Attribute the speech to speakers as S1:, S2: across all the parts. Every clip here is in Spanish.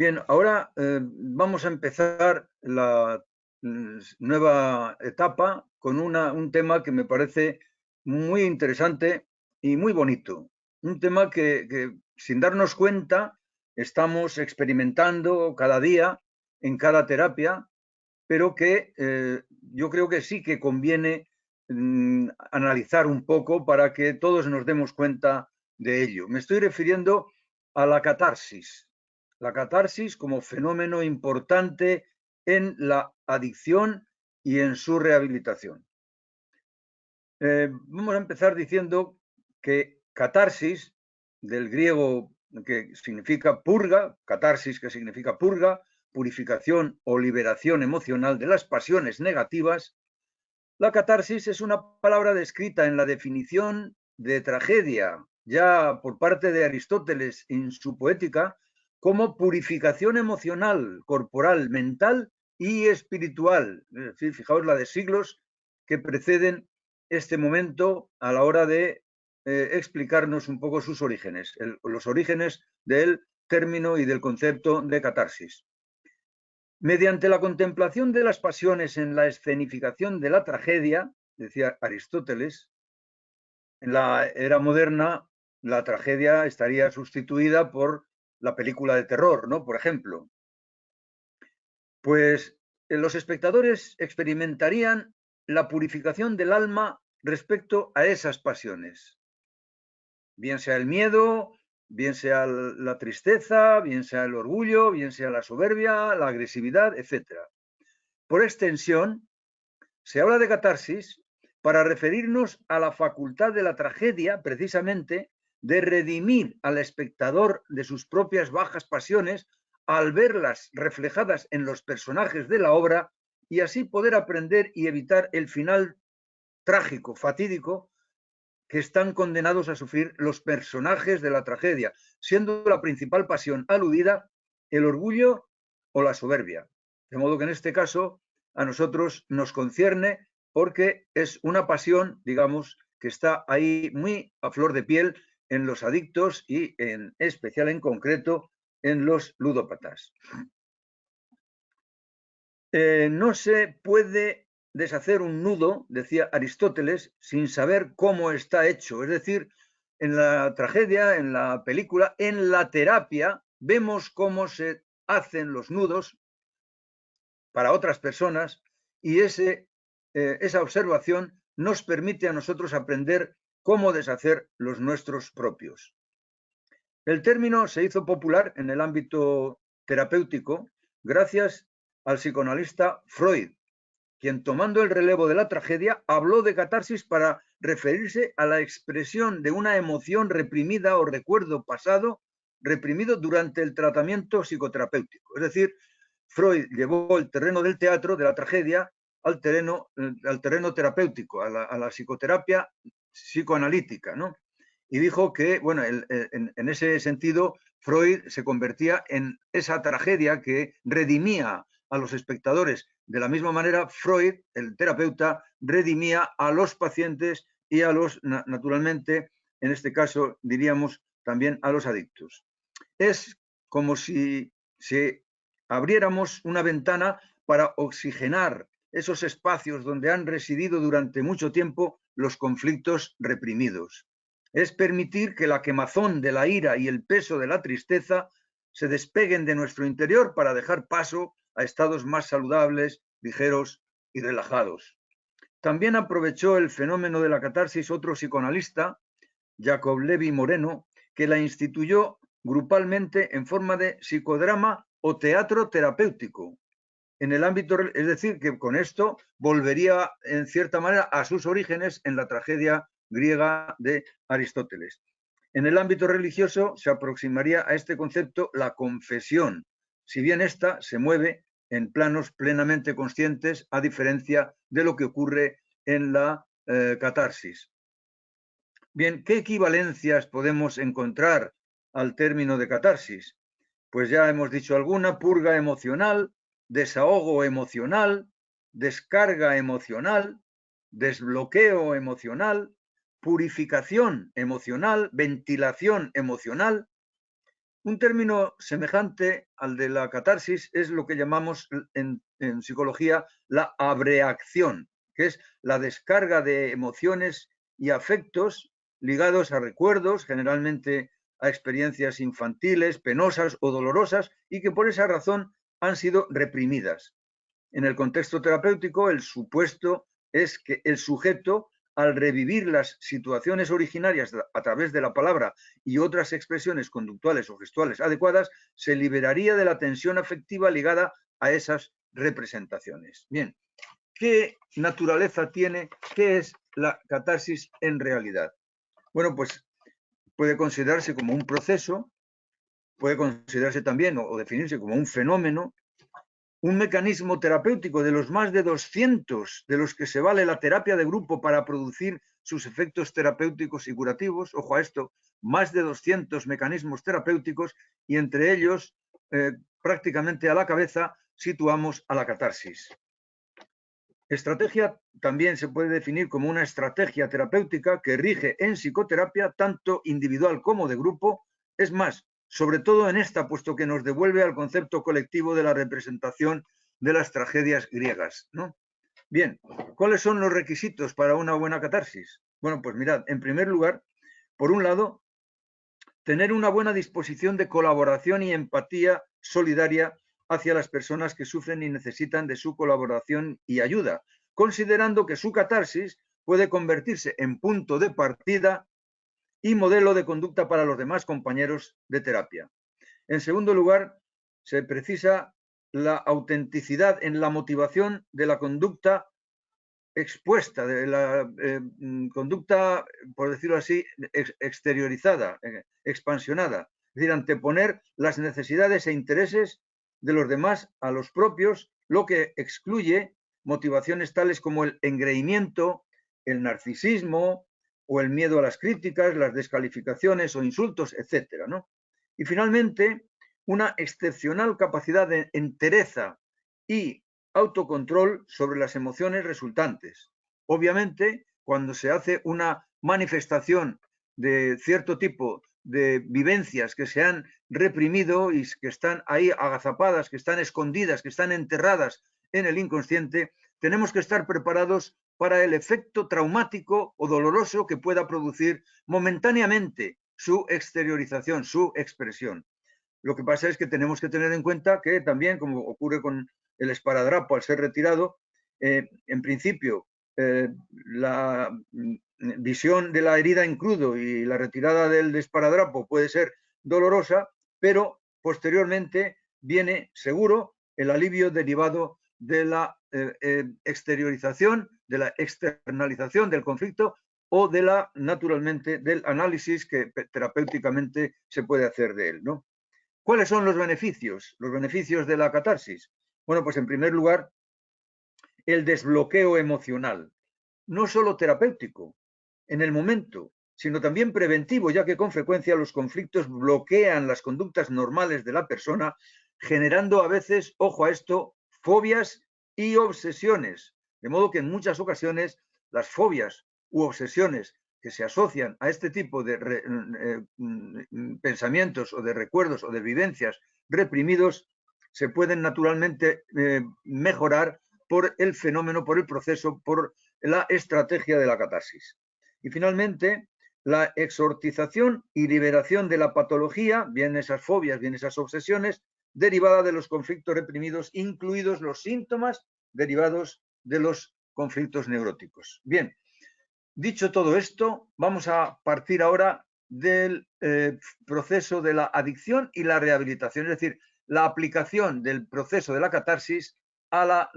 S1: Bien, ahora eh, vamos a empezar la mm, nueva etapa con un tema que me parece muy interesante y muy bonito. Un tema que, sin darnos cuenta estamos experimentando cada día en cada terapia, pero que eh, yo creo que sí que conviene mm, analizar un poco para que todos nos demos cuenta de ello. Me estoy refiriendo a la catarsis, la catarsis como fenómeno importante en la adicción y en su rehabilitación. Eh, vamos a empezar diciendo que catarsis, del griego que significa purga, catarsis que significa purga, purificación o liberación emocional de las pasiones negativas, la catarsis es una palabra descrita en la definición de tragedia, ya por parte de Aristóteles en su poética, como purificación emocional, corporal, mental y espiritual. Es decir, fijaos la de siglos que preceden este momento a la hora de eh, explicarnos un poco sus orígenes, los orígenes del término y del concepto de catarsis. Mediante la contemplación de las pasiones en la escenificación de la tragedia, decía Aristóteles, en la era moderna la tragedia estaría sustituida por la película de terror, ¿no? Por ejemplo. Pues eh, los espectadores experimentarían la purificación del alma respecto a esas pasiones. Bien sea el miedo, bien sea la tristeza, bien sea el orgullo, bien sea la soberbia, la agresividad, etc. Por extensión, se habla de catarsis para referirnos a la facultad de la tragedia, precisamente, de redimir al espectador de sus propias bajas pasiones al verlas reflejadas en los personajes de la obra y así poder aprender y evitar el final trágico, fatídico, que están condenados a sufrir los personajes de la tragedia, siendo la principal pasión aludida el orgullo o la soberbia. De modo que en este caso a nosotros nos concierne porque es una pasión, digamos, que está ahí muy a flor de piel en los adictos y en especial en concreto en los ludópatas. Eh, no se puede deshacer un nudo, decía Aristóteles, sin saber cómo está hecho. Es decir, en la tragedia, en la película, en la terapia, vemos cómo se hacen los nudos para otras personas y ese, eh, esa observación nos permite a nosotros aprender cómo deshacer los nuestros propios. El término se hizo popular en el ámbito terapéutico gracias al psicoanalista Freud, quien tomando el relevo de la tragedia habló de catarsis para referirse a la expresión de una emoción reprimida o recuerdo pasado reprimido durante el tratamiento psicoterapéutico. Es decir, Freud llevó el terreno del teatro, de la tragedia, al terreno, eh, al terreno terapéutico, a la, a la psicoterapia psicoanalítica, ¿no? Y dijo que, bueno, en, ese sentido, Freud se convertía en esa tragedia que redimía a los espectadores. De la misma manera, Freud, el terapeuta, redimía a los pacientes y a los, naturalmente, en este caso, diríamos también a los adictos. Es como si, si abriéramos una ventana para oxigenar esos espacios donde han residido durante mucho tiempo los conflictos reprimidos. Es permitir que la quemazón de la ira y el peso de la tristeza se despeguen de nuestro interior para dejar paso a estados más saludables, ligeros y relajados. También aprovechó el fenómeno de la catarsis otro psicoanalista, Jacob Levi Moreno, que la instituyó grupalmente en forma de psicodrama o teatro terapéutico, en el ámbito, es decir, que con esto volvería en cierta manera a sus orígenes en la tragedia griega de Aristóteles. En el ámbito religioso se aproximaría a este concepto la confesión, si bien ésta se mueve en planos plenamente conscientes, a diferencia de lo que ocurre en la eh, catarsis. Bien, ¿qué equivalencias podemos encontrar al término de catarsis? Pues ya hemos dicho alguna, purga emocional, desahogo emocional, descarga emocional, desbloqueo emocional, purificación emocional, ventilación emocional. Un término semejante al de la catarsis es lo que llamamos en, psicología la abreacción, que es la descarga de emociones y afectos ligados a recuerdos, generalmente a experiencias infantiles, penosas o dolorosas, y que por esa razón han sido reprimidas. En el contexto terapéutico, el supuesto es que el sujeto al revivir las situaciones originarias a través de la palabra y otras expresiones conductuales o gestuales adecuadas, se liberaría de la tensión afectiva ligada a esas representaciones. Bien, ¿qué naturaleza tiene? ¿Qué es la catarsis en realidad? Bueno, pues puede considerarse como un proceso, puede considerarse también o definirse como un fenómeno un mecanismo terapéutico de los más de 200 de los que se vale la terapia de grupo para producir sus efectos terapéuticos y curativos, ojo a esto, más de 200 mecanismos terapéuticos y entre ellos, eh, prácticamente a la cabeza, situamos a la catarsis. Estrategia también se puede definir como una estrategia terapéutica que rige en psicoterapia tanto individual como de grupo. Es más, sobre todo en esta, puesto que nos devuelve al concepto colectivo de la representación de las tragedias griegas. ¿no? Bien, ¿cuáles son los requisitos para una buena catarsis? Bueno, pues mirad, en primer lugar, por un lado, tener una buena disposición de colaboración y empatía solidaria hacia las personas que sufren y necesitan de su colaboración y ayuda, considerando que su catarsis puede convertirse en punto de partida y modelo de conducta para los demás compañeros de terapia. En segundo lugar, se precisa la autenticidad en la motivación de la conducta expuesta, de la eh, mm, conducta, por decirlo así, exteriorizada, eh, expansionada. Es decir, anteponer las necesidades e intereses de los demás a los propios, lo que excluye motivaciones tales como el engreimiento, el narcisismo, o el miedo a las críticas, las descalificaciones o insultos, etcétera, ¿no? Y finalmente, una excepcional capacidad de entereza y autocontrol sobre las emociones resultantes. Obviamente, cuando se hace una manifestación de cierto tipo de vivencias que se han reprimido y que están ahí agazapadas, que están escondidas, que están enterradas en el inconsciente, tenemos que estar preparados para el efecto traumático o doloroso que pueda producir momentáneamente su exteriorización, su expresión. Lo que pasa es que tenemos que tener en cuenta que también, como ocurre con el esparadrapo al ser retirado, eh, en principio eh, la mm, visión de la herida en crudo y la retirada del esparadrapo puede ser dolorosa, pero posteriormente viene seguro el alivio derivado de la eh, eh, exteriorización, de la externalización del conflicto o de la, naturalmente, del análisis que terapéuticamente se puede hacer de él. ¿no? ¿Cuáles son los beneficios? Los beneficios de la catarsis. Bueno, pues en primer lugar, el desbloqueo emocional, no solo terapéutico, en el momento, sino también preventivo, ya que con frecuencia los conflictos bloquean las conductas normales de la persona, generando a veces, ojo a esto, fobias y obsesiones. De modo que en muchas ocasiones las fobias u obsesiones que se asocian a este tipo de eh, mm, pensamientos o de recuerdos o de vivencias reprimidos se pueden naturalmente eh, mejorar por el fenómeno, por el proceso, por la estrategia de la catarsis. Y finalmente, la exortización y liberación de la patología, bien esas fobias, bien esas obsesiones, derivada de los conflictos reprimidos, incluidos los síntomas derivados de los conflictos neuróticos. Bien, dicho todo esto, vamos a partir ahora del eh, proceso de la adicción y la rehabilitación, es decir, la aplicación del proceso de la catarsis a la,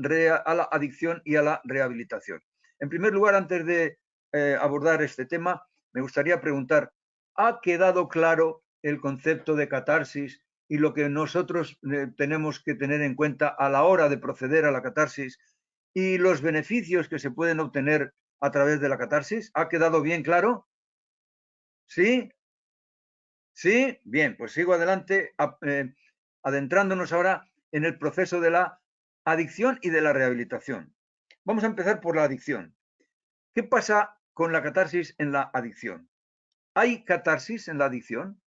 S1: adicción y a la rehabilitación. En primer lugar, antes de eh, abordar este tema, me gustaría preguntar, ¿ha quedado claro el concepto de catarsis y lo que nosotros eh, tenemos que tener en cuenta a la hora de proceder a la catarsis y los beneficios que se pueden obtener a través de la catarsis. ¿Ha quedado bien claro? ¿Sí? ¿Sí? Bien, pues sigo adelante eh, adentrándonos ahora en el proceso de la adicción y de la rehabilitación. Vamos a empezar por la adicción. ¿Qué pasa con la catarsis en la adicción? ¿Hay catarsis en la adicción?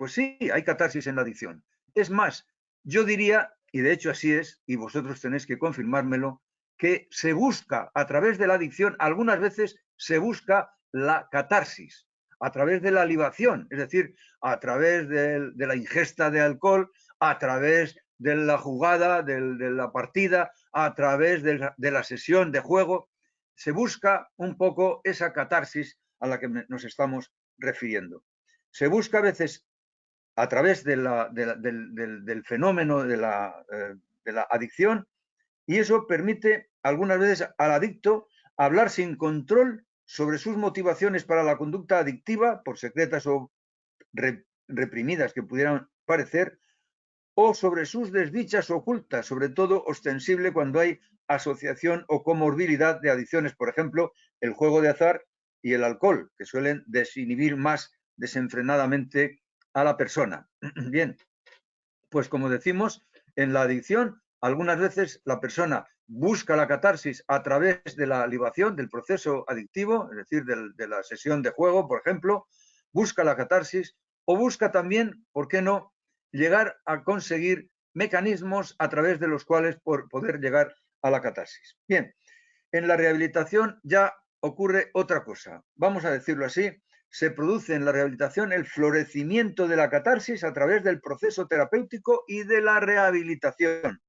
S1: Pues sí, hay catarsis en la adicción. Es más, yo diría, y de hecho así es, y vosotros tenéis que confirmármelo, que se busca a través de la adicción, algunas veces se busca la catarsis, a través de la libación, es decir, a través de, la ingesta de alcohol, a través de la jugada, de, la partida, a través de la sesión de juego, se busca un poco esa catarsis a la que nos estamos refiriendo. Se busca a veces a través del, fenómeno de la, eh, de la adicción y eso permite algunas veces al adicto hablar sin control sobre sus motivaciones para la conducta adictiva, por secretas o reprimidas que pudieran parecer, o sobre sus desdichas ocultas, sobre todo ostensible cuando hay asociación o comorbilidad de adicciones, por ejemplo, el juego de azar y el alcohol, que suelen desinhibir más desenfrenadamente a la persona. Bien, pues como decimos, en la adicción, algunas veces la persona busca la catarsis a través de la libación, del proceso adictivo, es decir, de la sesión de juego, por ejemplo, busca la catarsis o busca también, ¿por qué no?, llegar a conseguir mecanismos a través de los cuales por poder llegar a la catarsis. Bien, en la rehabilitación ya ocurre otra cosa. Vamos a decirlo así, se produce en la rehabilitación el florecimiento de la catarsis a través del proceso terapéutico y de la rehabilitación.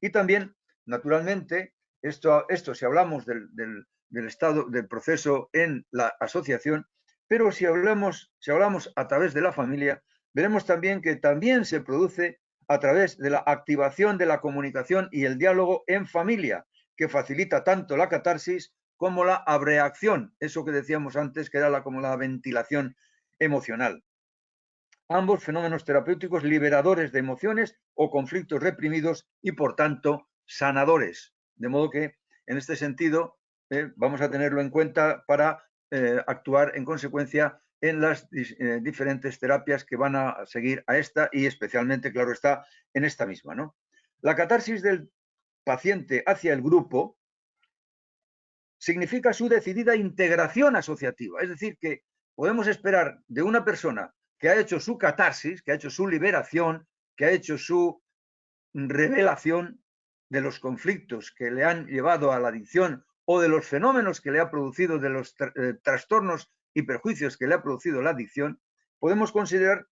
S1: Y también, naturalmente, esto, esto si hablamos del, del estado del proceso en la asociación, pero si hablamos, si hablamos a través de la familia, veremos también que también se produce a través de la activación de la comunicación y el diálogo en familia, que facilita tanto la catarsis como la abreacción, eso que decíamos antes, que era la, como la ventilación emocional. Ambos fenómenos terapéuticos liberadores de emociones o conflictos reprimidos y, por tanto, sanadores. De modo que, en este sentido, eh, vamos a tenerlo en cuenta para eh, actuar en consecuencia en las eh, diferentes terapias que van a seguir a esta y especialmente, claro está, en esta misma. ¿no? La catarsis del paciente hacia el grupo significa su decidida integración asociativa. Es decir, que podemos esperar de una persona que ha hecho su catarsis, que ha hecho su liberación, que ha hecho su revelación de los conflictos que le han llevado a la adicción o de los fenómenos que le ha producido, de los eh, trastornos y perjuicios que le ha producido la adicción, podemos considerar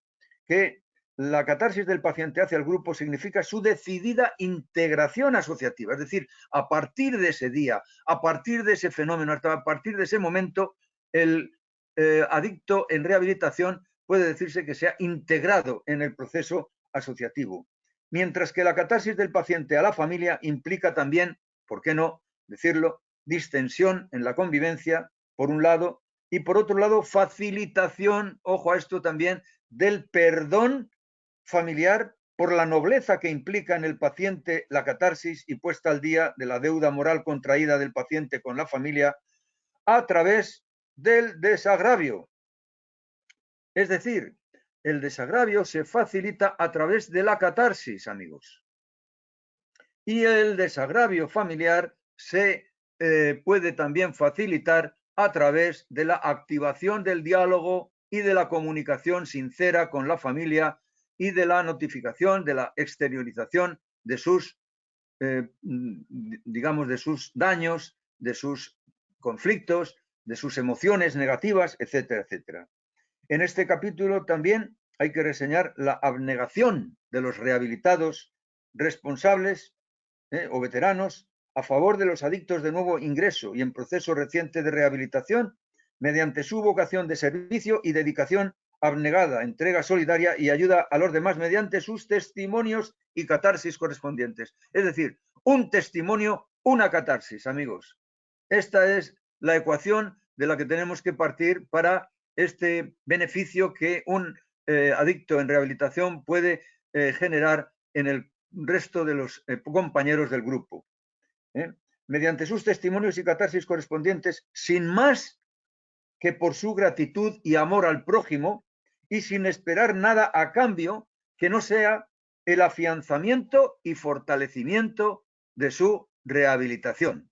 S1: que la catarsis del paciente hacia el grupo significa su decidida integración asociativa, es decir, a partir de ese día, a partir de ese fenómeno, hasta a partir de ese momento, el eh, adicto en rehabilitación puede decirse que se ha integrado en el proceso asociativo. Mientras que la catarsis del paciente a la familia implica también, ¿por qué no decirlo?, distensión en la convivencia, por un lado, y por otro lado, facilitación, ojo a esto también, del perdón familiar por la nobleza que implica en el paciente la catarsis y puesta al día de la deuda moral contraída del paciente con la familia a través del desagravio. Es decir, el desagravio se facilita a través de la catarsis, amigos. Y el desagravio familiar se eh, puede también facilitar a través de la activación del diálogo y de la comunicación sincera con la familia y de la notificación, de la exteriorización de sus, eh, digamos, de sus daños, de sus conflictos, de sus emociones negativas, etcétera, etcétera. En este capítulo también hay que reseñar la abnegación de los rehabilitados responsables eh, o veteranos a favor de los adictos de nuevo ingreso y en proceso reciente de rehabilitación mediante su vocación de servicio y dedicación abnegada, entrega solidaria y ayuda a los demás mediante sus testimonios y catarsis correspondientes. Es decir, un testimonio, una catarsis, amigos. Esta es la ecuación de la que tenemos que partir para este beneficio que un eh, adicto en rehabilitación puede eh, generar en el resto de los eh, compañeros del grupo. Mediante sus testimonios y catarsis correspondientes, sin más que por su gratitud y amor al prójimo, y sin esperar nada a cambio que no sea el afianzamiento y fortalecimiento de su rehabilitación.